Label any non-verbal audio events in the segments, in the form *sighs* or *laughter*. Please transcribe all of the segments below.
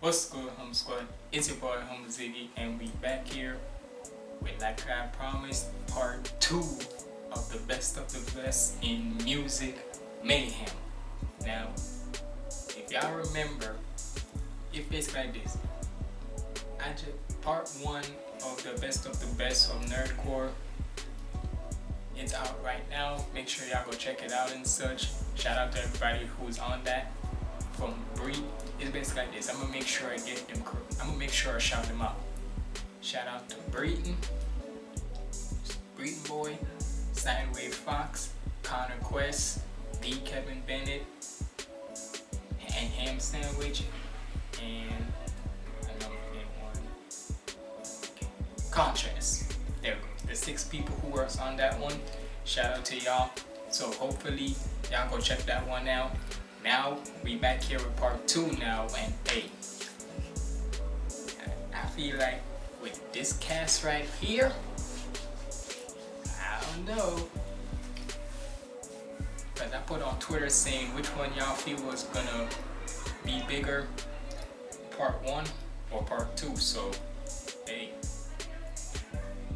What's good, Hum Squad? It's your boy Hum Ziggy, and we back here with, like I promised, part two of the best of the best in music mayhem. Now, if y'all remember, it's basically like this. I just part one of the best of the best of nerdcore. It's out right now. Make sure y'all go check it out and such. Shout out to everybody who's on that from Bree. It's basically like this. I'm gonna make sure I get them. I'm gonna make sure I shout them out. Shout out to Breeton, Breeton Boy, Sideway Fox, Connor Quest, D. Kevin Bennett, and Ham Sandwich, and another one. Contrast. There we go. The six people who were on that one. Shout out to y'all. So hopefully y'all go check that one out now we back here with part two now and hey I feel like with this cast right here I don't know. But I put on Twitter saying which one y'all feel was gonna be bigger part one or part two so hey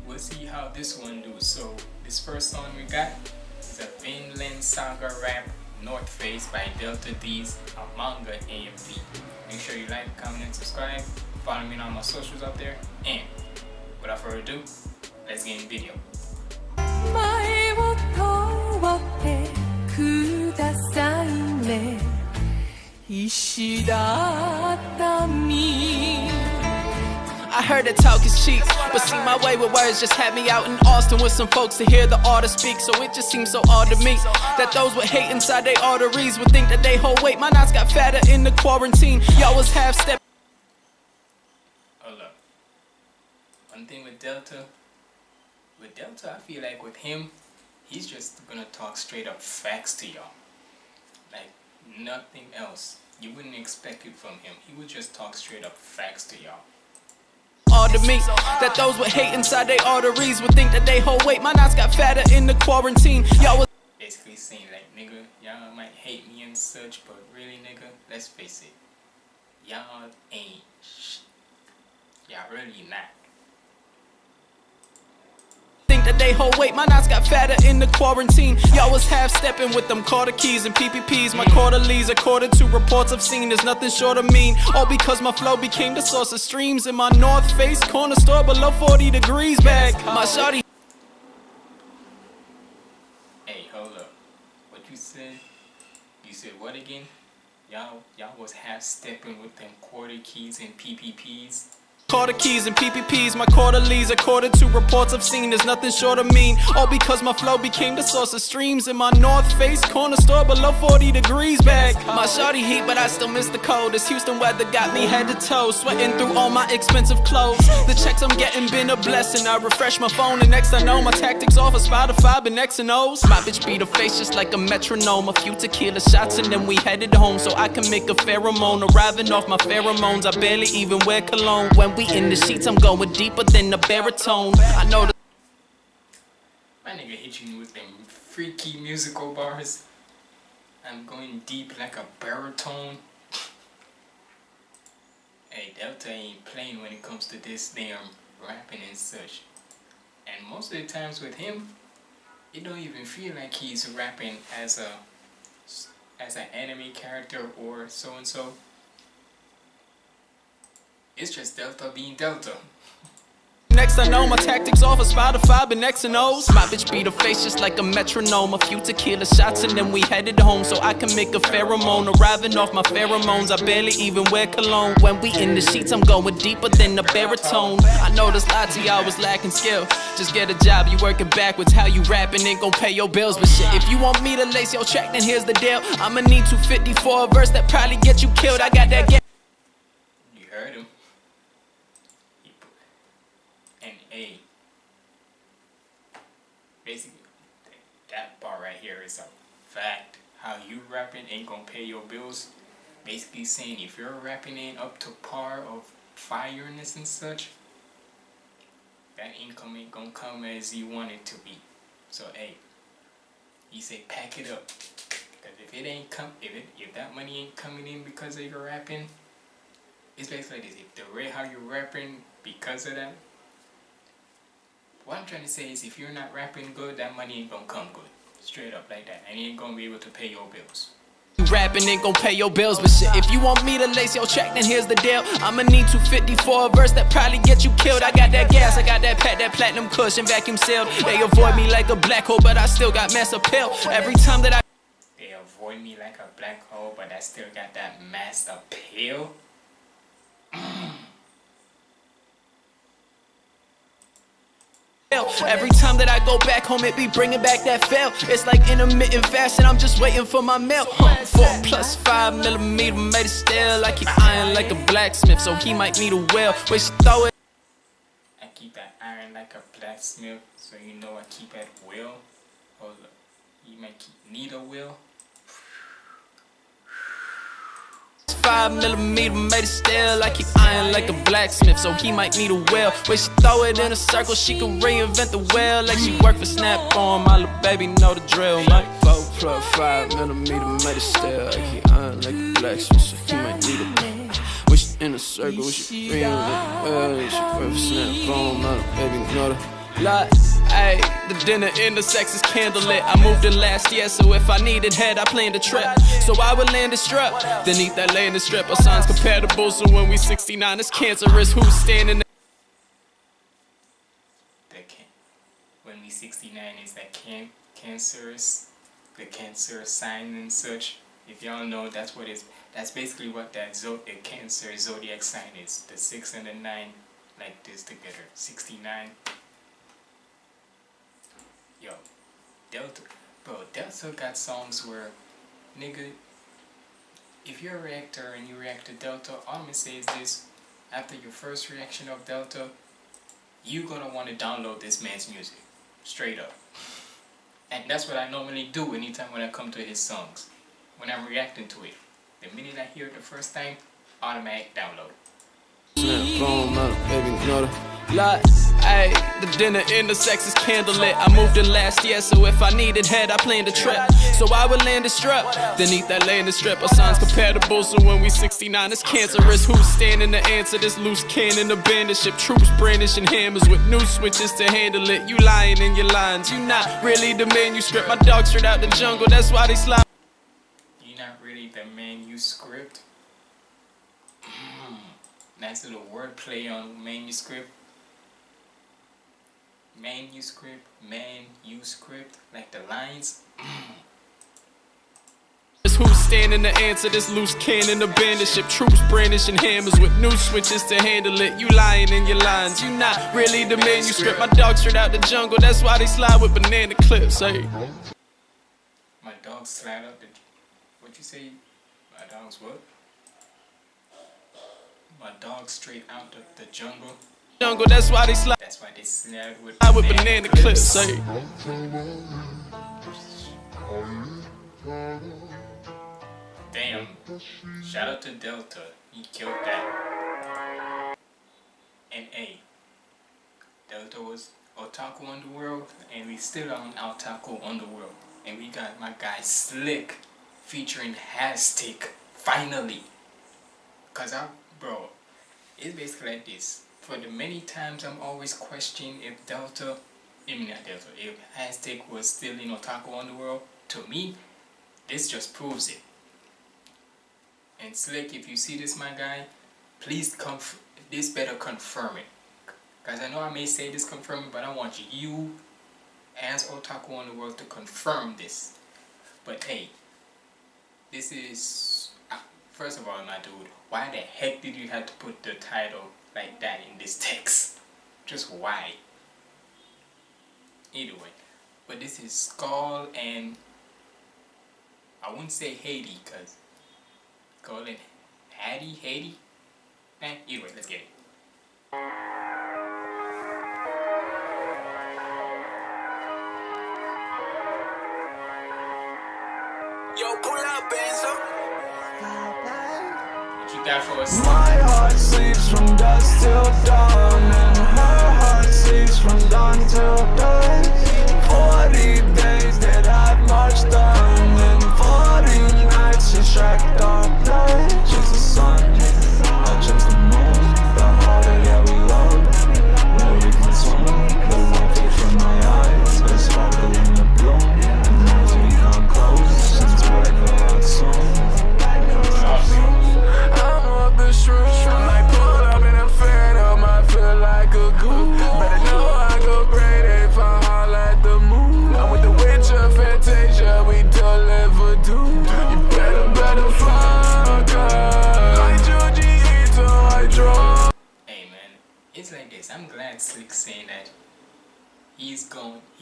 we'll see how this one do. So this first song we got is a Vinland Saga rap North Face by Delta Deez a manga AMV. Make sure you like, comment, and subscribe. Follow me on all my socials out there. And without further ado, let's get in the video. I heard that talk is cheap, but see my way with words just had me out in Austin with some folks to hear the artist speak. So it just seems so odd to me that those with hate inside their arteries would think that they hold weight. My knots got fatter in the quarantine. Y'all was half step. Hold up. One thing with Delta, with Delta, I feel like with him, he's just gonna talk straight up facts to y'all. Like nothing else. You wouldn't expect it from him. He would just talk straight up facts to y'all all to me. That those with hate inside their arteries would think that they hold weight. My knots got fatter in the quarantine. Y'all was Basically saying like, nigga, y'all might hate me and such But really, nigga, let's face it. Y'all ain't Y'all really not they hold weight. My knots got fatter in the quarantine. Y'all was half stepping with them quarter keys and PPPs. My quarterlies, according to reports I've seen, is nothing short of mean. All because my flow became the source of streams in my North Face corner store below 40 degrees back. My shawty. Hey, hold up. What you said? You said what again? Y'all, y'all was half stepping with them quarter keys and PPPs. Quarter keys and PPPs, my quarterlies, according to reports I've seen, there's nothing short of mean. All because my flow became the source of streams in my North Face corner store below 40 degrees back. My shawty heat, but I still miss the cold. This Houston weather got me head to toe, sweating through all my expensive clothes. The checks I'm getting been a blessing. I refresh my phone, and next I know my tactics off of Spotify, been X and O's. My bitch beat her face just like a metronome. A few tequila shots, and then we headed home so I can make a pheromone. Arriving off my pheromones, I barely even wear cologne when we we in the sheets, I'm going deeper than the baritone. I know the. My nigga hit you with them freaky musical bars. I'm going deep like a baritone. hey, Delta ain't playing when it comes to this damn rapping and such. And most of the times with him, it don't even feel like he's rapping as a as an anime character or so and so. It's just Delta being Delta. Next I know my tactics off of Spotify, been X and O's. My bitch beat her face just like a metronome. A few tequila shots and then we headed home so I can make a pheromone. Arriving off my pheromones, I barely even wear cologne. When we in the sheets, I'm going deeper than the baritone. I know this lot to y'all was lacking skill. Just get a job, you working backwards. How you rapping ain't gon' pay your bills. But shit, if you want me to lace your track, then here's the deal. I'ma need 250 for a verse that probably get you killed. I got that. You heard him. A. Basically, that right a fact. How you rapping ain't gonna pay your bills. Basically saying if you're rapping in up to par of fireness and such, that income ain't gonna come as you want it to be. So hey, he say pack it up. Cause if it ain't come, if it, if that money ain't coming in because of your rapping, it's basically this. If the way how you're rapping because of that, what I'm trying to say is if you're not rapping good, that money ain't gonna come good. Straight up like that. And you ain't gonna be able to pay your bills. You rapping ain't gon' pay your bills, but shit, if you want me to lace your check, then here's the deal. I'ma need 250 for a verse that probably get you killed. I got that gas, I got that pat, that platinum cushion, vacuum sealed. They avoid me like a black hole, but I still got mass appeal. Every time that I They avoid me like a black hole, but I still got that mass appeal. *clears throat* Every time that I go back home, it be bringing back that fail. It's like intermittent fashion, I'm just waiting for my mail. Huh, Four plus five millimeter made it still. I keep iron like a blacksmith, so he might need a well. Wish throw it. I keep that iron like a blacksmith, so you know I keep at will. Up. You might keep, need a will. Five millimeter made it still. I keep iron like a blacksmith, so he might need a well. Wish she throw it in a circle, she can reinvent the well. Like she work for Snap on my little baby know the drill. My four plus five millimeter made it still. I keep iron like a blacksmith, so he might need a well. she in a circle, she reinvent the well. Like she work for Snap on my little baby know the lot. Ayy, the dinner in the sex is candlelit. I moved in last year, so if I needed head, I planned a trip. So I would land a strip, then eat that landing strip. Our signs compatible, so when we 69, it's cancerous. Who's standing The can when we 69 is that can cancerous, the cancer sign and such. If y'all know, that's what is. That's basically what that zo a cancer zodiac sign is. The six and the nine, like this together. 69. Yo, Delta, bro, Delta got songs where, nigga, if you're a reactor and you react to Delta, all I'm gonna say is this: after your first reaction of Delta, you gonna want to download this man's music, straight up. And that's what I normally do anytime when I come to his songs, when I'm reacting to it. The minute I hear it the first time, automatic download. My baby lot. Ayy, the dinner in the sex is candlelit. I moved in last year, so if I needed head, I planned a trip. So I would land a strip, then eat that landing strip. Our signs compatible, so when we 69, it's cancerous. Who's standing to answer this loose cannon? Abandoned ship, troops brandishing hammers with new switches to handle it. You lying in your lines, you not really the manuscript. My dog straight out the jungle, that's why they slide. You're not really the manuscript. Nice little wordplay on manuscript. Manuscript, manuscript, like the lines. *clears throat* Who's standing to answer this loose cannon? Abandoned ship, troops brandishing hammers with new switches to handle it. You lying in your lines, you not really the manuscript. My dog straight out the jungle, that's why they slide with banana clips. Hey. My dog slide up the. What you say? My dog's what? My dog straight out of the jungle. Jungle, that's why they slide That's why they slide with with banana clips. Hey. Damn. Shout out to Delta. He killed that. And A. Delta was Otaku Underworld, and we still on Otaku Underworld. And we got my guy Slick featuring Hastic finally. Cause I, bro, it's basically like this. For the many times I'm always questioning if Delta, I mean not Delta, if Hastic was still in Otaku Underworld, to me, this just proves it. And Slick, if you see this, my guy, please conf- this better confirm it. Cause I know I may say this confirm it, but I want you, as Otaku Underworld, to confirm this. But hey, this is first of all, my dude. Why the heck did you have to put the title like that in this text? Just why? Either way, but this is Skull and I wouldn't say Haiti, cause Skull and Hattie, Haiti. Eh, either way, let's get it. Yo, pull up, Benzo. You got for us? My heart sleeps from dusk till dawn And her heart sleeps from dawn till dawn Forty days that I've marched on And forty nights she tracked our blood She's the sun,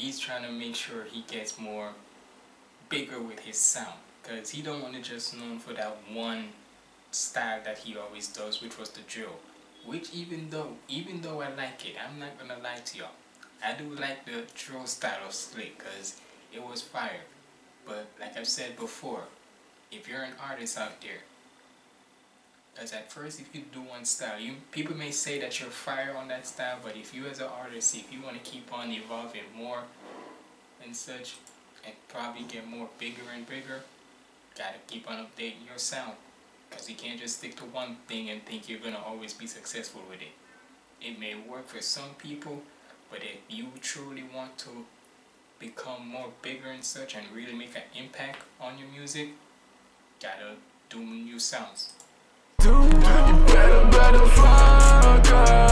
he's trying to make sure he gets more bigger with his sound. Because he don't want to just known for that one style that he always does, which was the drill. Which even though, even though I like it, I'm not gonna lie to y'all. I do like the drill style of Slick because it was fire. But like I've said before, if you're an artist out there, because at first if you do one style, you people may say that you're fire on that style, but if you as an artist, if you want to keep on evolving more and such, and probably get more bigger and bigger, gotta keep on updating your sound. Because you can't just stick to one thing and think you're gonna always be successful with it. It may work for some people, but if you truly want to become more bigger and such and really make an impact on your music, gotta do new sounds. Do you better, better fuck her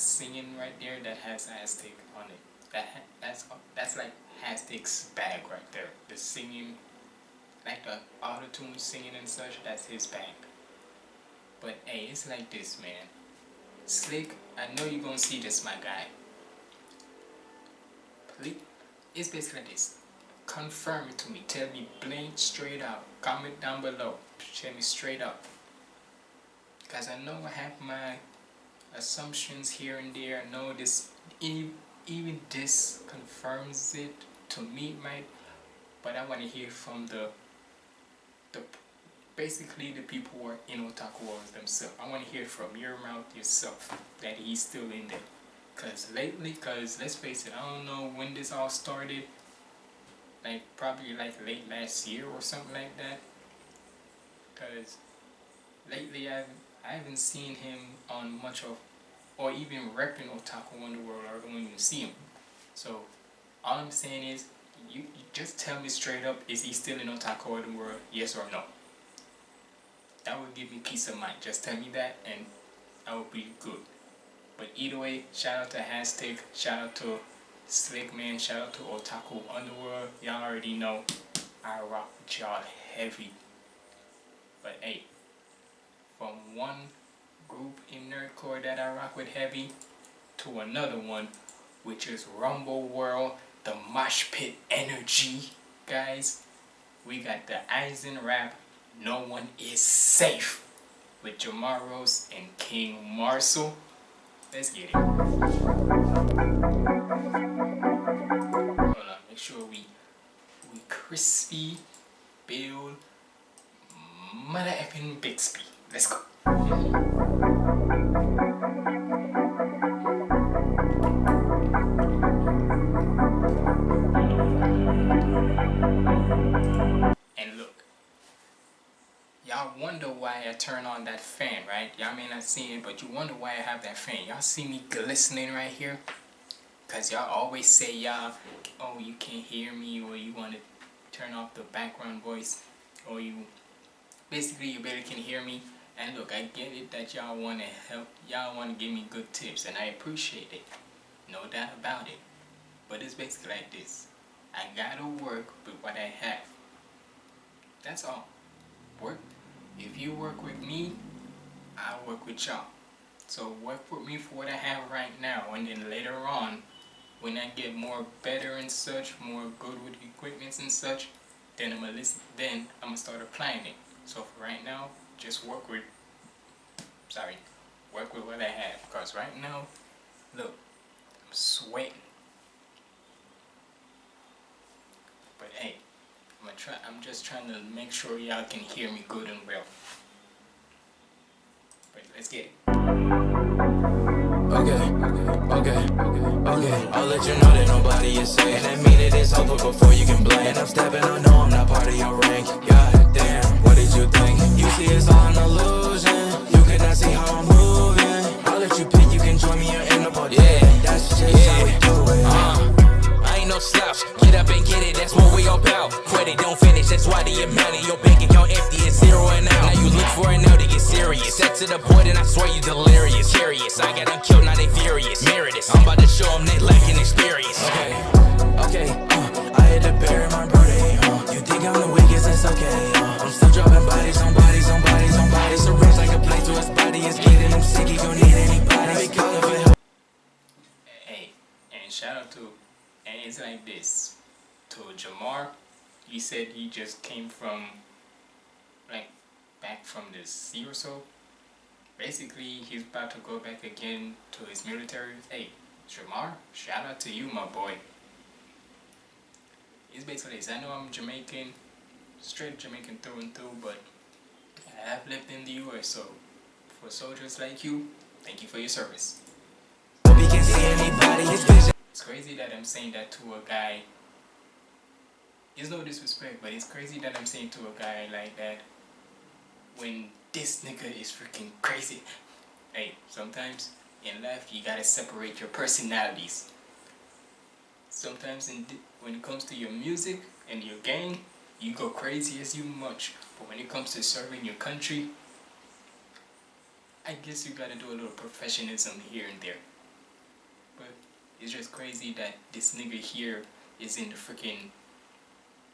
singing right there that has Aztec on it. That that's that's like Aztec's bag right there. The singing, like the auto tune singing and such. That's his bag. But hey, it's like this, man. Slick, I know you're gonna see this, my guy. Please, it's basically this. Confirm it to me. Tell me blank straight out. Comment down below. Tell me straight up. Because I know I have my assumptions here and there. no this, even this confirms it to me, right? But I want to hear from the, the basically the people who are in Otaku Wars themselves. I want to hear from your mouth yourself that he's still in there. Cause lately, cause let's face it, I don't know when this all started. Like probably like late last year or something like that. Cause lately I haven't, I haven't seen him on much of, or even repping Otaku Underworld. I don't even see him. So all I'm saying is, you, you just tell me straight up: is he still in Otaku Underworld? Yes or no? That would give me peace of mind. Just tell me that, and I will be good. But either way, shout out to Hashtag, shout out to Slick Man, shout out to Otaku Underworld. Y'all already know I rock with y'all heavy. But hey, from one group in Nerdcore that I rock with heavy to another one, which is Rumble World, the Mosh Pit Energy, guys. We got the Aizen Rap, No One Is Safe, with Jamaros and King Marcel. Let's get it. Hold on, make sure we we crispy build mother effing Bixby. Let's go. And look, y'all wonder why I turn on that fan, right? Y'all may not see it, but you wonder why I have that fan. Y'all see me glistening right here? Cause y'all always say y'all, oh you can't hear me or you want to turn off the background voice or you basically you barely can hear me. And look, I get it that y'all want to help, y'all want to give me good tips and I appreciate it. No doubt about it. But it's basically like this. I gotta work with what I have. That's all. Work. If you work with me, I work with y'all. So work with me for what I have right now, and then later on, when I get more better and such, more good with equipments and such, then I'm gonna listen. Then I'm gonna start applying it. So for right now, just work with. Sorry, work with what I have. Cause right now, look, I'm sweating. But hey, I'm gonna try. I'm just trying to make sure y'all can hear me good and well. But let's get it. Okay, okay, okay. okay. I'll let you know that nobody is safe. And I mean it is over before you can blame. And I'm stepping, I know I'm not part of your rank. God damn, what did you think? You see, it's all an illusion. You cannot see how I'm moving. I'll let you pick, what we all about. Credit don't finish, that's why the amount of your bank account empty is zero and out. Now you look for it now to get serious. Set to the point and I swear you delirious. Curious, I got them killed, now they furious. Mirror this, I'm about to show them they lacking experience. Okay, okay, uh, I had to bury my birthday, uh, You think I'm the weakest, that's okay, uh, I'm still dropping bodies on bodies on bodies on bodies Syringe like a plate to his body, it's getting him sick, he gon' need anybody Be calling for help Hey, and shout out to, and it's like this, to Jamar, he said he just came from, like, back from the sea or so. Basically, he's about to go back again to his military. Hey, Jamar, shout out to you, my boy. It's basically. I know I'm Jamaican, straight Jamaican through and through, but I have lived in the US, so for soldiers like you, thank you for your service. Hope he can see anybody, It's crazy that I'm saying that to a guy. It's no disrespect, but it's crazy that I'm saying to a guy like that when this nigga is freaking crazy. Hey, sometimes in life you gotta separate your personalities. Sometimes when it comes to your music and your game, you go crazy as you much. But when it comes to serving your country, I guess you gotta do a little professionalism here and there. But it's just crazy that this nigga here is in the freaking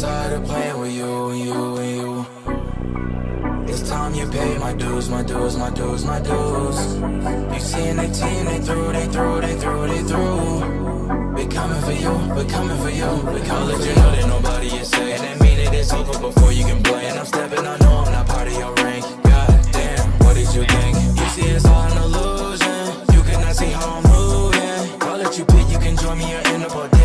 tired of playing with you you you it's time you pay my dues, my dues, my dues, my dues. You seeing the team, they through, they through, they through, they through. We coming for you, we coming for you. We can't let you know that nobody is safe. And I mean it is over before you can blame. And I'm stepping, I know I'm not part of your rank. God damn, what did you think? You see it's all an illusion. You cannot see how I'm moving. I'll let you pick, you can join me or end up all.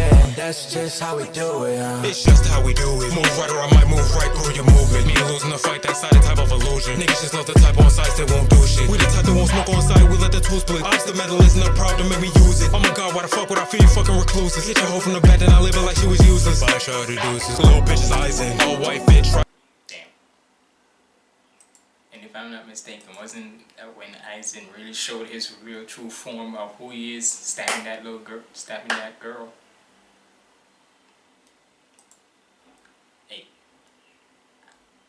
That's just how we do it, huh? It's just how we do it. Move right or I might move right through your movement. Me losing the fight, that's not a type of illusion. Niggas just love the type on sites that won't do shit. We the type that won't smoke on site, we let the tools split. Ops the metal isn't a problem, make me use it. Oh my god, why the fuck would I feel you fucking recluses? Hit your hoe from the back, then I live it like she was useless. Buy shot to deuces. Little bitches eyes in. All white bitch, try. Damn. And if I'm not mistaken, wasn't that when Aizen really showed his real true form of who he is, stabbing that little girl, stabbing that girl?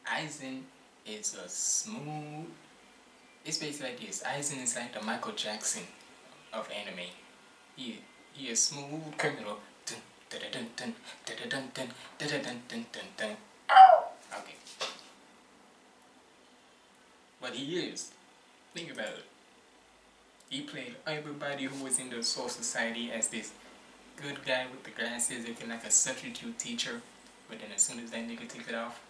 Aizen is a smooth. It's basically like this. Aizen is like the Michael Jackson of anime. He he is smooth criminal. Okay. But he is. Think about it. He played everybody who was in the Soul Society as this good guy with the glasses, looking like a substitute teacher. But then as soon as that nigga took it off,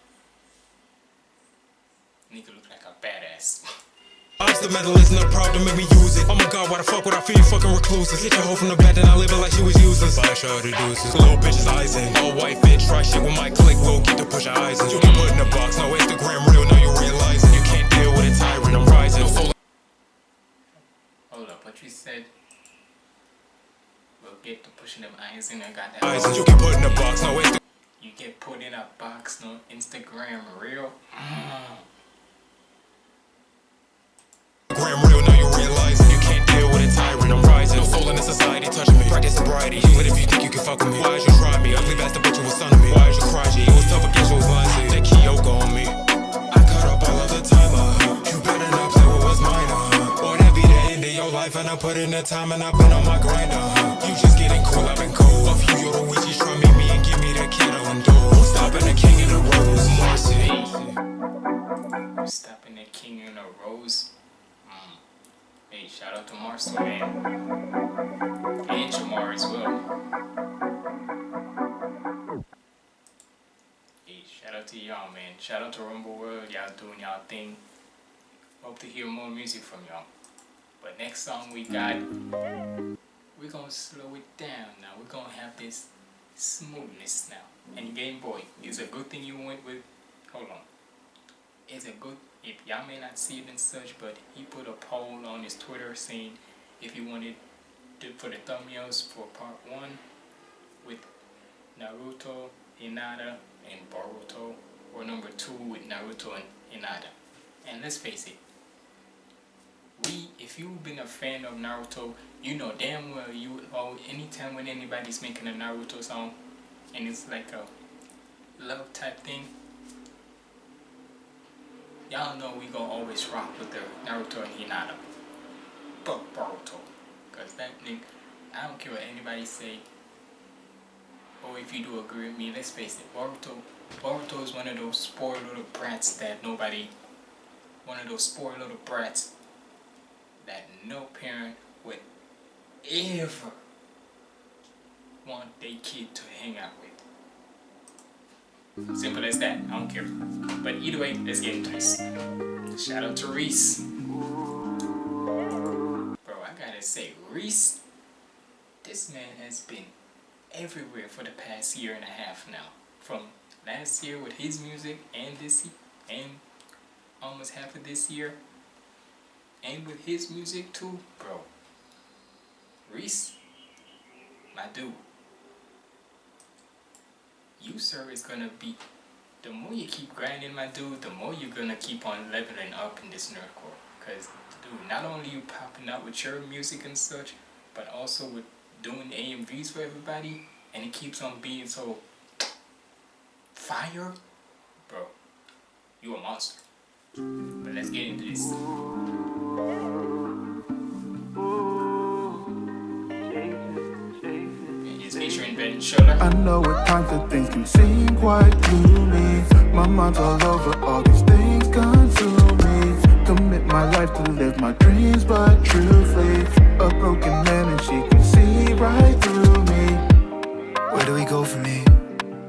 nigga looked like a badass. Metal isn't a problem, make me use it. Oh my god, why the fuck would I feel you fucking recluses? Hit your hoe from the back, then I live it like she was useless. Buy shot to deuces. Little bitches eyes in. All white fit, try shit with my click, we'll get to push your eyes in. You get put in a box, no Instagram real, now you realizing you can't deal with a tyrant, I'm rising. No Hold up, what you said? We'll get to pushing them eyes in. I got that. eyes in. You get put in a box, no Instagram You get put in a box, no Instagram real. Mm. Real, now you realizing you can't deal with a tyrant, I'm rising. No soul in the society touching me. Practice sobriety, but if you think you can fuck with me, why did you try me? Ugly bastard, but you was son of me. Why did you cry, G? It was tough against your lying, That Kyoka on me. I cut up all of the time, uh. You better not play what was mine, uh. Or that be the end of your life, and I put in the time, and I've been on my grind, uh. You just getting cool, I've been cold. Off you, you're the witches, try meet me and give me that kettle and door. Stopping the king in the rose? Marcy. Hey, shout out to Marcel, man. And Jamar as well. Hey, shout out to y'all, man. Shout out to Rumble World. Y'all doing y'all thing. Hope to hear more music from y'all. But next song we got, we're gonna slow it down now. We're gonna have this smoothness now. And Game Boy, it's a good thing you went with. Hold on. It's a good. If y'all may not see it and such, but he put a poll on his Twitter saying if he wanted to for the thumbnails for part one with Naruto, Hinata, and Boruto, or number two with Naruto and Hinata. And let's face it, we if you've been a fan of Naruto, you know damn well you oh anytime when anybody's making a Naruto song and it's like a love type thing, y'all know we gonna always rock with the Naruto and Hinata. But Boruto. Cause that nigga I don't care what anybody say. Or if you do agree with me, let's face it, Boruto Boruto is one of those spoiled little brats that nobody one of those spoiled little brats that no parent would ever want their kid to hang out with. Simple as that, I don't care. But either way, let's get into this. Shout out to Reese. Bro, I gotta say, Reese, this man has been everywhere for the past year and a half now. From last year with his music and this and almost half of this year and with his music too, bro. Reese, my dude, you sir is gonna be. The more you keep grinding, my dude, the more you're gonna keep on leveling up in this nerdcore. Cause, dude, not only you popping out with your music and such, but also with doing AMVs for everybody, and it keeps on being so fire, bro. You a monster. But let's get into this. I know at times that things can seem quite gloomy. My mind's all over all these things consume me. Commit my life to live my dreams, but truthfully, a broken man and she can see right through me. Where do we go from here?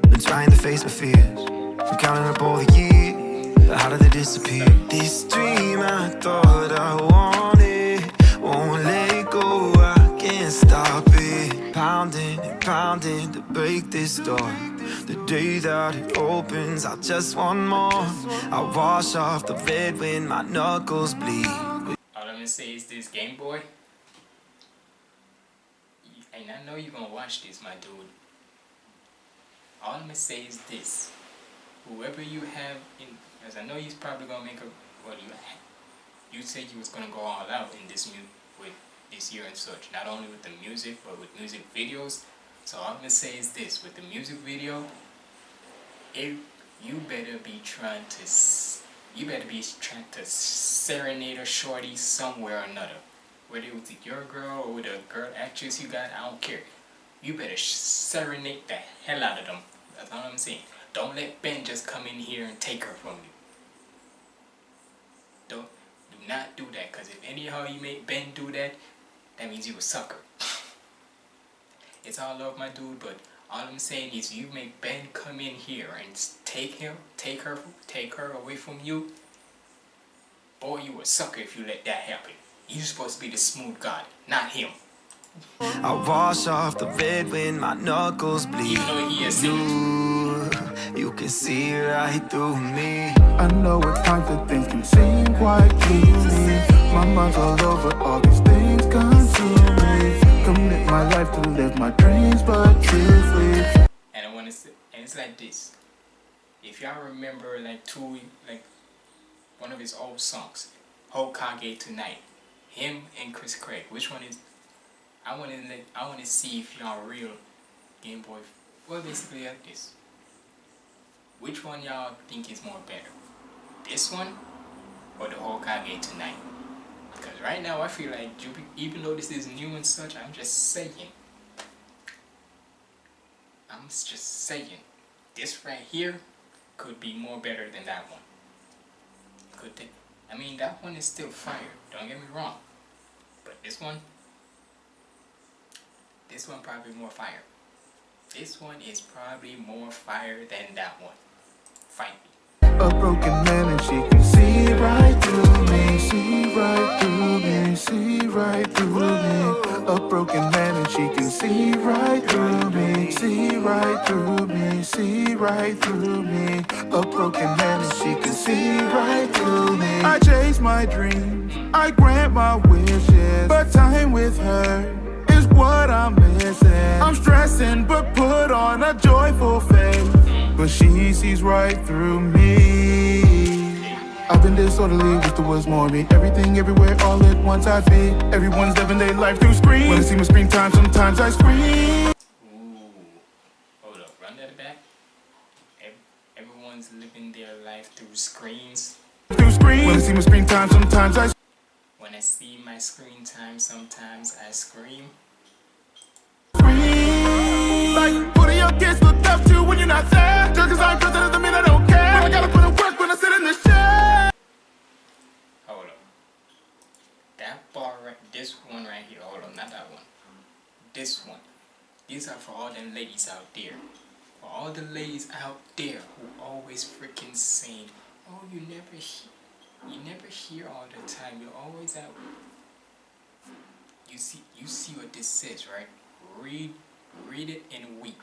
Been trying to face my fears. I'm counting up all the years, but how did they disappear? This dream I thought I wanted won't let Pounding to break this door. The day that it opens, I just want more. I wash off the red when my knuckles bleed. All I'm gonna say is this Game Boy. And I know you're gonna watch this, my dude. All I'm gonna say is this: whoever you have in, as I know he's probably gonna make a. Well, you you said you was gonna go all out in this mu with this year and such. Not only with the music, but with music videos. So all I'm gonna say is this: with the music video, if you better be trying to, you better be trying to serenade a shorty somewhere or another. Whether it was your girl or a girl actress you got, I don't care. You better serenade the hell out of them. That's all I'm saying. Don't let Ben just come in here and take her from you. Don't do not do that, cause if anyhow you make Ben do that, that means you a sucker. *laughs* it's all love, my dude, but all I'm saying is you make Ben come in here and take him, take her, take her away from you. Boy, you a sucker if you let that happen. You're supposed to be the smooth guy, not him. I wash off the red when my knuckles bleed. Even though he is You, you can see right through me. I know at times that things can seem quite gloomy. My mind's all over all these things consume me. Commit my life to live my dreams, but truthfully, And I want to say, and it's like this. If y'all remember, like two, like one of his old songs, Hokage Tonight, him and Chris Craig. Which one is? I want to I want to see if y'all real Game Boy. Well, basically like this. Which one y'all think is more better? This one or the Hokage tonight? Because right now I feel like even though this is new and such, I'm just saying. I'm just saying. This right here could be more better than that one. Could they? I mean, that one is still fire. Don't get me wrong. But this one, this one probably more fire. This one is probably more fire than that one. Fight me. A broken man and she can see right through right through me, see right through me. A broken man and she can see right through me, see right through me, see right through me. A broken man and she can see right through me. I chase my dreams, I grant my wishes, but time with her is what I'm missing. I'm stressing, but put on a joyful face. But she sees right through me I've been disorderly, wish there was more of me. Everything, everywhere, all at once I be Everyone's living their life through screen. When I see my screen time, sometimes I scream. Ooh, hold up, run that back. Everyone's living their life through screens. Through screen. When I see my screen time, sometimes I When I see my screen time, sometimes I scream. Scream. Like, what are your kids look up to when you're not there? Just cause I'm president doesn't mean I don't care. I gotta put work I sit in the chair. Hold up. That bar right, this one right here. Hold on, not that one. This one. These are for all them ladies out there. For all the ladies out there who always freaking saying, oh, you never hear, you never hear all the time. You're always out. You see, you see what this says, right? Read, read it and weep.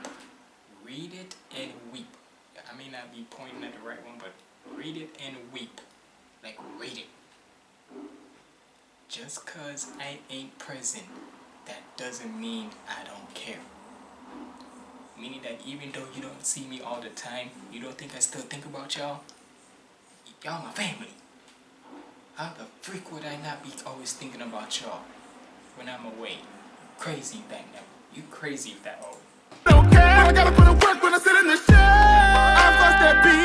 Read it and weep. I may not be pointing at the right one, but read it and weep. Like, read it. Just cause I ain't present, that doesn't mean I don't care. Meaning that even though you don't see me all the time, you don't think I still think about y'all? Y'all my family. How the freak would I not be always thinking about y'all when I'm away? Crazy back now. You crazy if that old. Don't care. I gotta put in work when I sit in the chair. I've lost that beast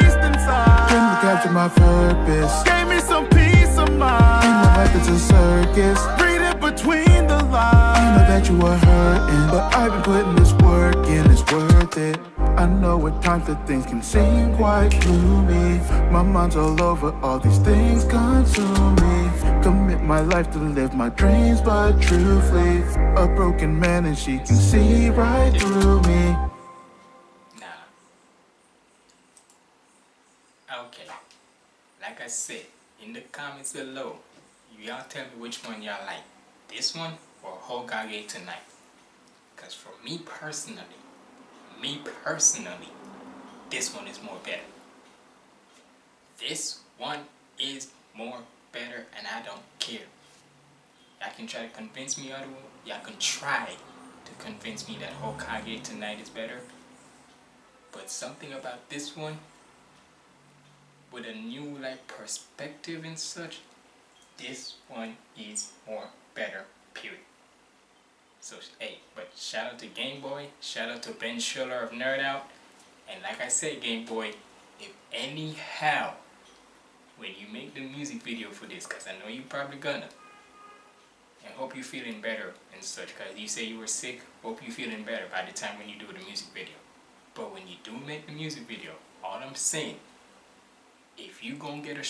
my purpose. Gave me some peace of mind. In my life it's a circus. Read it between the lines. I know that you are hurting, but I've been putting this work in. It's worth it. I know at times that things can seem quite gloomy My mind's all over, all these things consume me Commit my life to live my dreams, but truthfully A broken man and she can see right through me I said, in the comments below, y'all tell me which one y'all like. This one or Hokage tonight. Because for me personally, me personally, this one is more better. This one is more better and I don't care. Y'all can try to convince me otherwise. Y'all can try to convince me that Hokage tonight is better. But something about this one, with a new like perspective and such, this one is more better, period. So, hey, but shout out to Game Boy, shout out to Ben Schiller of Nerd Out, and like I said, Game Boy, if anyhow, when you make the music video for this, because I know you probably gonna, and hope you're feeling better and such, because you say you were sick, hope you're feeling better by the time when you do the music video. But when you do make the music video, all I'm saying, if you gonna get a,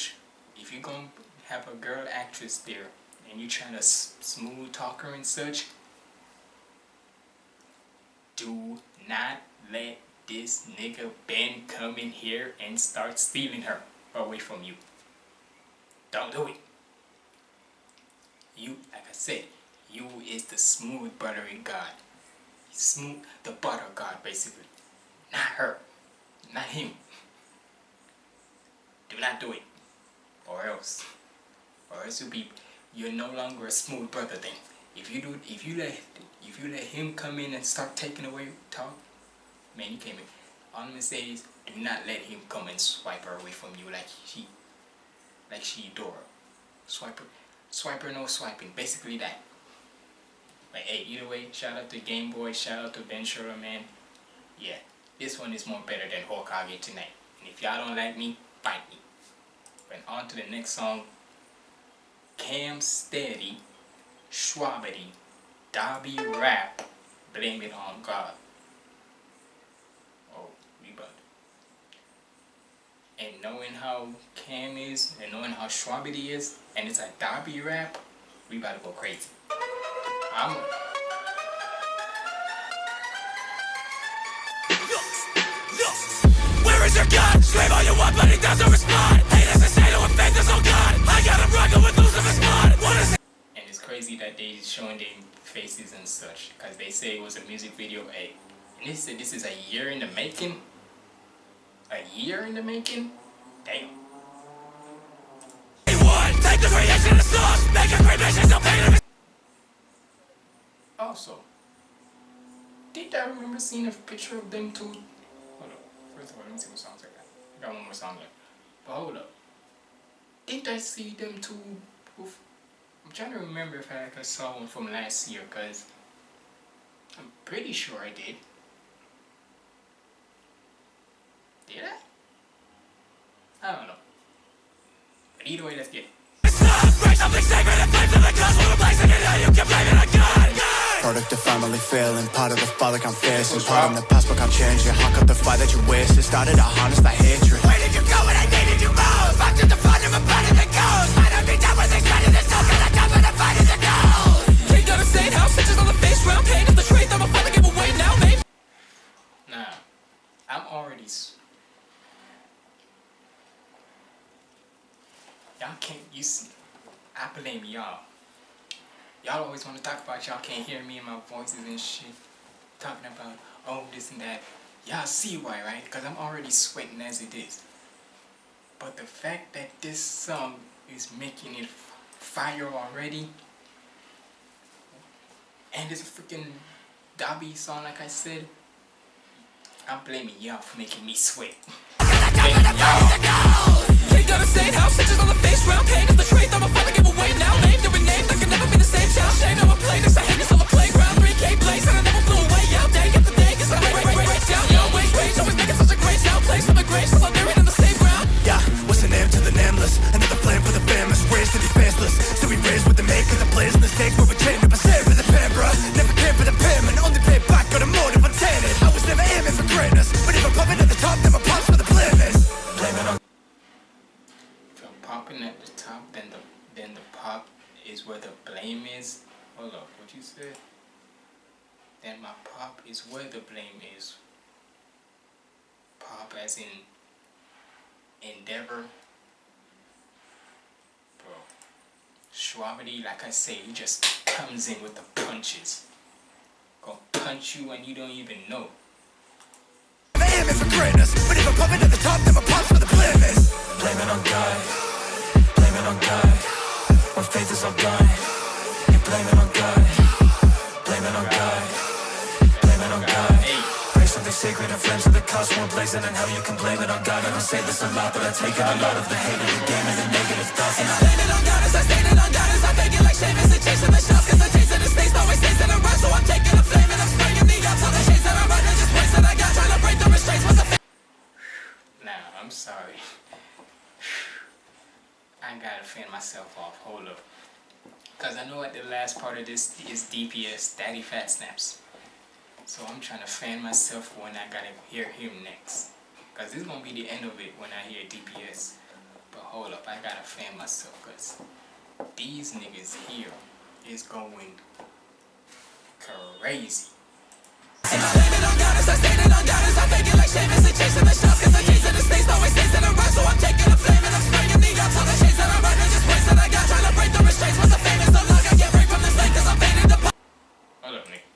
if you gonna have a girl actress there, and you trying to smooth talk her and such, do not let this nigga Ben come in here and start stealing her away from you. Don't do it. You, like I said, you is the smooth buttery god. Smooth, the butter god basically. Not her. Not him. Do not do it. Or else. Or else you'll be, you're no longer a smooth brother thing. If you do, if you let, if you let him come in and start taking away talk, man, you came in. All I'm gonna say is, do not let him come and swipe her away from you like she, like she Dora. Swipe her, swipe her, no swiping. Basically that. But hey, either way, shout out to Game Boy, shout out to Schroeder, man. Yeah, this one is more better than Hokage tonight. And if y'all don't like me, fight me. And on to the next song. Cam Steady, Shwabadi, Dabi Rap, Blame It On God. Oh, we about and knowing how Cam is, and knowing how Shwabadi is, and it's a Dabi rap, we about to go crazy. I'm Where is your gun? Scream all you want, but he doesn't respond. And it's crazy that they showing their faces and such because they say it was a music video a and they said this is a year in the making? A year in the making? Damn. Also did I remember seeing a picture of them two? Hold up. First of all let me see what songs I got I got one more song left but hold up did I see them too? with I'm trying to remember if I, if I saw one from last year because I'm pretty sure I did. Did I? I don't know. But either way, let's get it. Break something sacred and flames of the cosmos. We're it. You can blame it on God. Product of family failing, part of the fall like I'm facing Part in the past but can't change it, hawk up the fire that you wasted Started to harness that hatred I'm already. s- Y'all can't. You see, I blame y'all. Y'all always want to talk about y'all can't hear me and my voices and shit. Talking about oh this and that. Y'all see why, right? Because I'm already sweating as it is. But the fact that this song is making it fire already, and it's a freaking Dabi song, like I said, I'm blaming y'all for making me sweat. Blaming y'all. King of the state house, stitches on the face round Pain of the truth, I'm a father, give away now Name doing name, that can never be the same. Child Shame, no one played this, I hate this on the playground. 3K blaze, and I never flew away. Out Day after day, cause I break, break, break, break down Your ways, rage, always making such a great sound Place on the grave, still I'm buried in the same ground. Yeah, what's the name to the nameless? Another flame for the famous, raised to be faceless. So we raised with the make of the players in Where we chained up a save for the pen, bruh. Never came for the payment, only paid back, got a motive greatness But if I'm popping at the top, then my pops for the blame it on If I'm popping at the top, then the then the pop is where the blame is. Hold up, what you said? Then my pop is where the blame is. Pop as in endeavor. Bro. Shwabadi, like I say, he just comes in with the punches. Gonna punch you and you don't even know. Aiming for greatness But if I'm popping at the top, then my pops for the blame Blame it on God, blame it on God. When faith is all gone, you blame it on God, blame it on God, blame it on God. Hey, something sacred and flames of the cosmos blazing and how you can blame it on God. I don't say this a lot, but I take it a lot of the hate of the game and the negative thoughts. And I blame it on God as I stated on God as I fake it like Seamus and chasing the shots. Cause the taste of the states always stays in a rush. So I'm taking sorry. *sighs* I gotta fan myself off. Hold up. Cause I know at the last part of this is DPS, Daddyphatsnaps. So I'm trying to fan myself when I gotta hear him next. Cause this is gonna be the end of it when I hear DPS. But hold up, I gotta fan myself cause these niggas here is going crazy. Blame it on God as I stated on God as I fake it like Seamus and chasing the shots. Cause the taste of the states always stays in a rush. So I'm taking a flame and I'm spraying the ups on the shades that I ride and just waste that I got. Trying to break the restraints. What's the famous no log? I can't break from this lane cause I'm faded to Hold up, nigga.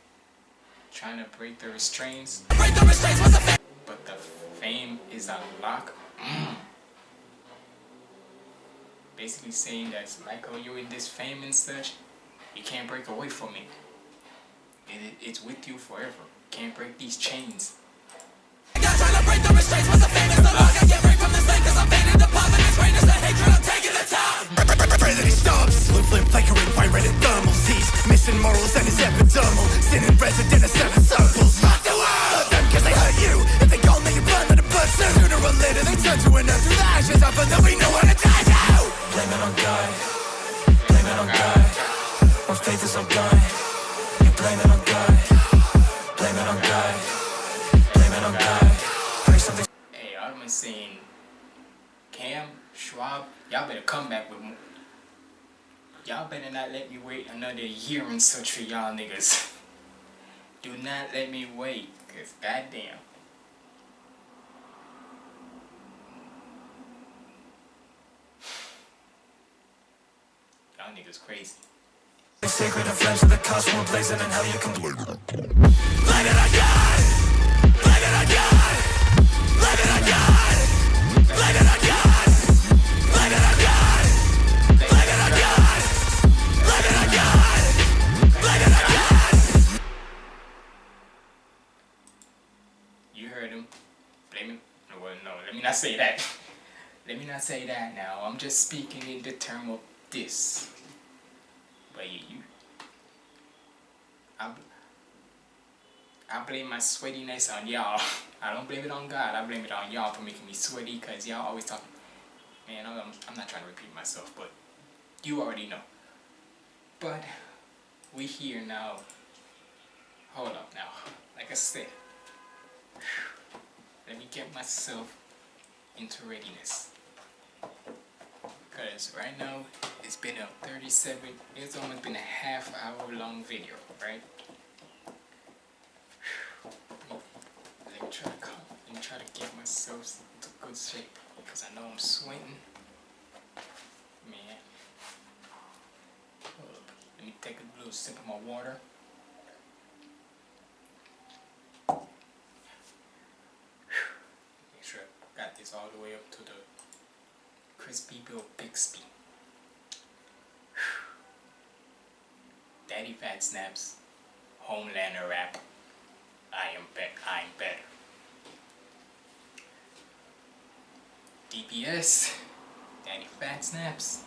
Trying to break the restraints. break the restraints. What's the fame? but the fame is a lock. Mm. Basically saying that like you're in this fame and such, you can't break away from. It, it. It's with you forever. Can't break these chains. Such for y'all niggas. Do not let me wait, cause goddamn. Y'all niggas crazy. Sacred flames of the cosmos blazing and hell you can it. On God. Blame it on God. Blame it on God. Blame it on God. Let me not say that. Let me not say that now. I'm just speaking in the term of this. But you, you I, I blame my sweatiness on y'all. I don't blame it on God. I blame it on y'all for making me sweaty because y'all always talk. Man, I'm, I'm not trying to repeat myself, but you already know. But we here now. Hold up now. Like I said, let me get myself into readiness. Because right now, it's been a 37, it's almost been a half hour long video, right? Let me try to come, me try to get myself into good shape. Because I know I'm sweating. Man. Let me take a little sip of my water. Make sure I got this all the way up to the Crispy Bill Bixby. Daddyphatsnaps, Homelander rap. I am bet I'm better. DPS, Daddy Fat Snaps.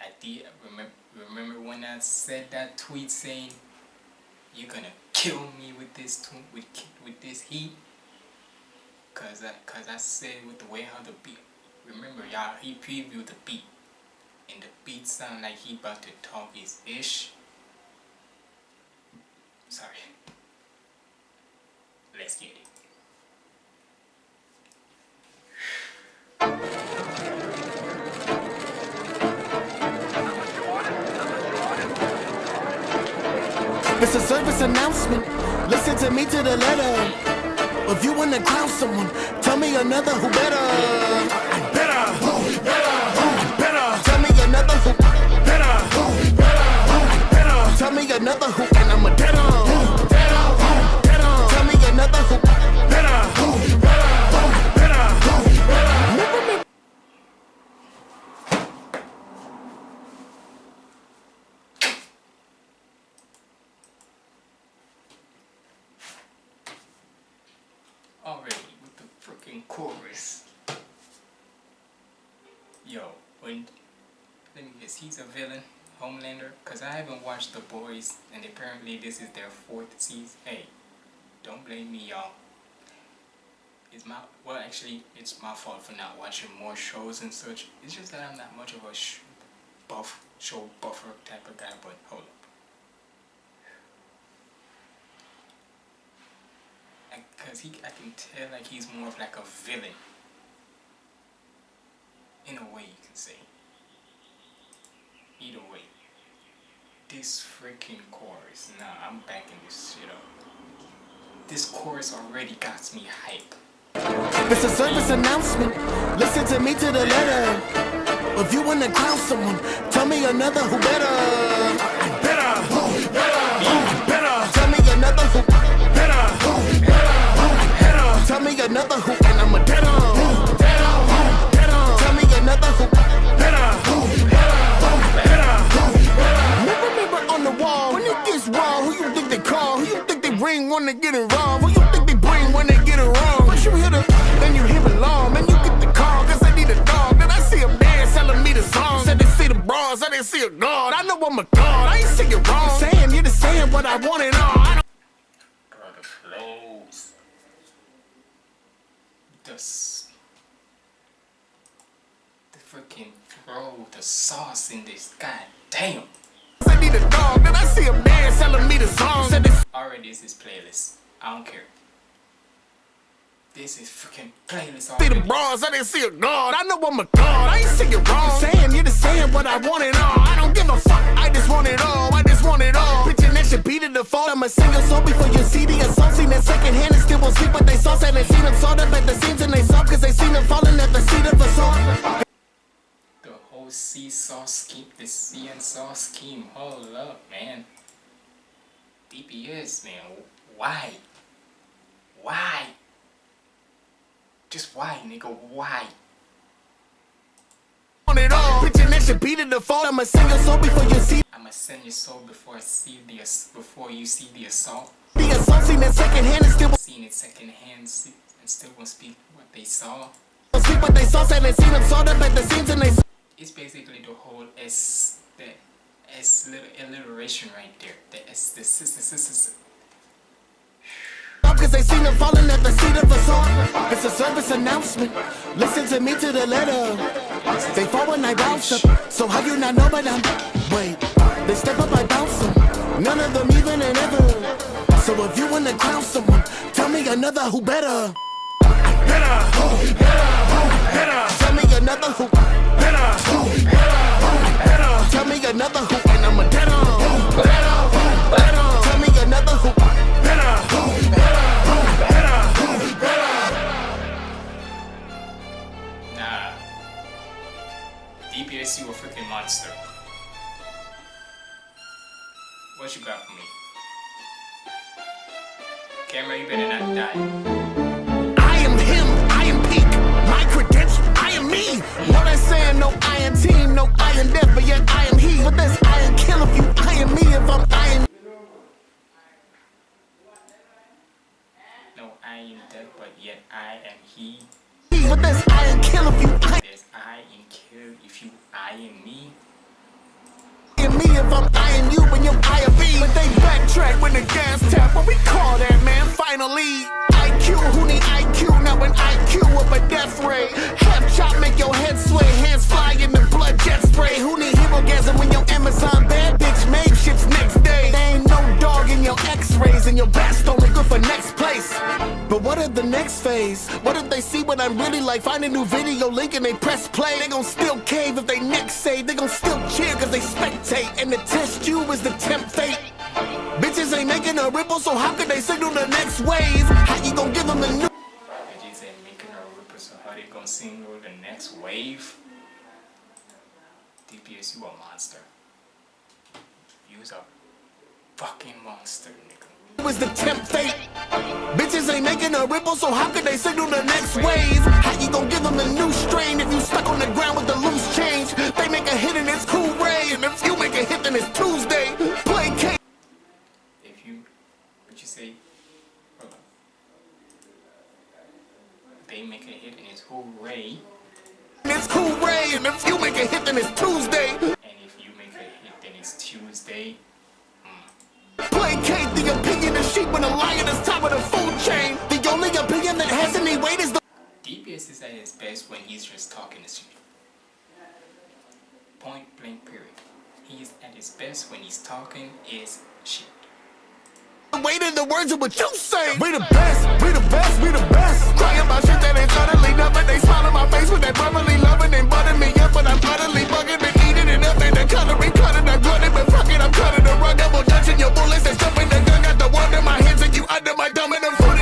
I did remember remember when I said that tweet saying you're gonna kill me with this tw- with with this heat? Cause I cause I said with the way how the beat remember y'all he previewed the beat. And the beat sound like he about to talk his ish. Sorry. Let's get it It's a service announcement. Listen to me to the letter. If you wanna crown someone, tell me another who better. Better. Who better? Who better? Tell me another who better. Who better? Better. Tell me another who, and I'm a dead The Boys, and apparently this is their fourth season. Hey, don't blame me, y'all. It's my well, actually, it's my fault for not watching more shows and such. It's just that I'm not much of a sh- buff show buffer type of guy. But hold up. because he I can tell like he's more of like a villain in a way you can say either way this freaking chorus nah I'm backing this shit up this chorus already got me hype It's a service announcement. Listen to me to the letter. If you wanna crown someone, tell me another who better. Better. Who better? Who better? Tell me another who better. Who better? Who better? Tell me another who, and I'm a dead they get involved? Who you think they bring when they get it wrong? First you hit her, then you hear alarm, then you get the call, cause they need a dog. Then I see a man selling me the song. Said they see the bras, I didn't see a god. I know I'm a god, I ain't it wrong. Saying you're the saying what I want and all. I don't brother flows the the freaking throw the sauce in this. God damn. I need a dog, then I see a man selling me the song. Said this Already is playlist. I don't care. This is freaking playlist see the bras, I didn't see a god. I know I'm a god, I ain't saying wrong. Saying you're just saying what I want it all. I don't give a fuck, I just want it all. I just want it all. Pitching that should beat the default. I'm a single soul before you see the assault. Seen that second hand and still won't sleep, but they saw and they seen them sawed up at the seams and they saw cause they seen them falling at the seat of assault. Whole seesaw scheme, the see and saw scheme. Hold up, man. DPS, man. Why? Why? Just why, nigga? Why? Want it all. Pitching that should beat the default. I'm a single soul before you see I'ma send your soul before I see the before you see the assault. the assault. Seen that second hand and still Seen it secondhand, and still won't speak what they saw. sleep, what they saw and they seen them sawed up at the seams and they saw. It's basically the whole S, the S little alliteration right there. The S, the S, the S, S. Cause they seen them falling at the seat of assault. It's a service announcement. Listen to me to the letter. They fall when I bounce up. So how you not know but I'm wait. They step up, I bounce them. None of them even and ever. So if you wanna crown someone, tell me another who better. Better, who better, who better. Tell me another who better, who better, better. Tell me another who, and I'm a better, who better, who better. Tell me another who better, who Nah. DPS, you a freaking monster. What you got for me? Camera, you better not die. Me. No, they saying no iron team, no iron death, but yet I What if they see what I'm really like? Find a new video link and they press play. They gon' still cave if they next say. They gon' still cheer cause they spectate. And the test you is the tempt fate. Bitches ain't making a ripple, so how could they signal the next wave? How you gon' give them a new? Bitches ain't making a ripple, so how they gonna single the next wave? DPS, you a monster. You's a fucking monster. Was the tempt fate. Bitches ain't making a ripple, so how could they signal the next wave? How you gon' give them a new strain if you stuck on the ground with the loose change? They make a hit and it's cool ray, and if you make a hit then it's Tuesday. Play K. If you, what you say? Hold on. They make a hit and it's hooray. and It's cool ray, and if you make a hit then it's Tuesday. He's talking is shit. weight of the words of what you say. We the best, we the best, we the best. Crying about shit that ain't utterly nothing. They smile in my face with that brotherly loving and butter me up, but I'm utterly bugging and eating it up. And the coloring cutting, I glutted, but fuck it, I'm cutting the rug. Double dutching your bullets and stuffing the gun. Got the one in my hands and you under my thumb and I'm foot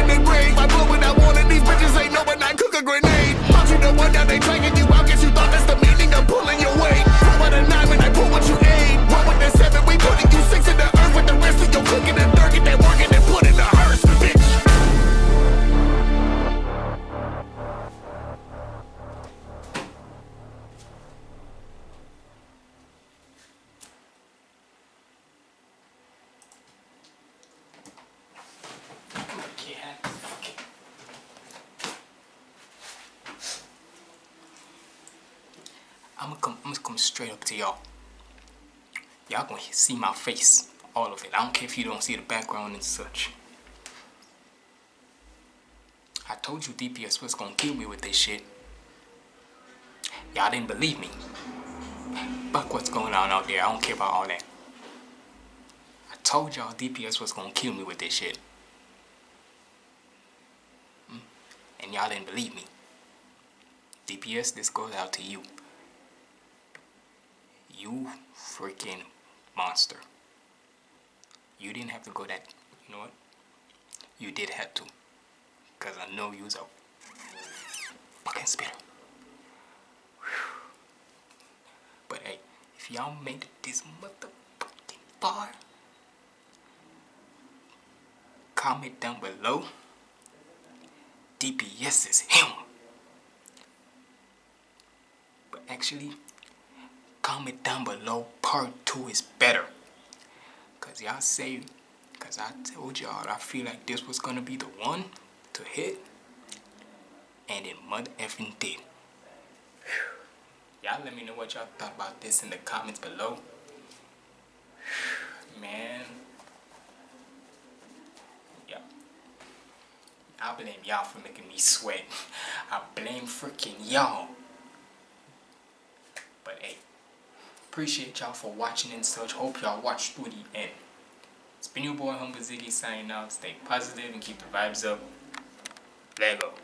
I'm gonna come, come straight up to y'all. Y'all gonna see my face, all of it. I don't care if you don't see the background and such. I told you DPS was gonna kill me with this shit. Y'all didn't believe me. Fuck what's going on out there. I don't care about all that. I told y'all DPS was gonna kill me with this shit. Hmm? And y'all didn't believe me. DPS, this goes out to you. You freaking monster. You didn't have to go that, you know what? You did have to. Because I know you was a fucking spitter. But hey, if y'all made it this motherfucking far, comment down below. DPS is him. But actually, comment down below part 2 is better. Cause y'all say, cause I told y'all I feel like this was gonna be the one to hit. And it mother effing did. Y'all let me know what y'all thought about this in the comments below. Man. Yeah. I blame y'all for making me sweat. *laughs* I blame freaking y'all. But hey, appreciate y'all for watching and such. Hope y'all watched through the end. It's been your boy Humble Ziggy signing out. Stay positive and keep the vibes up. Lego.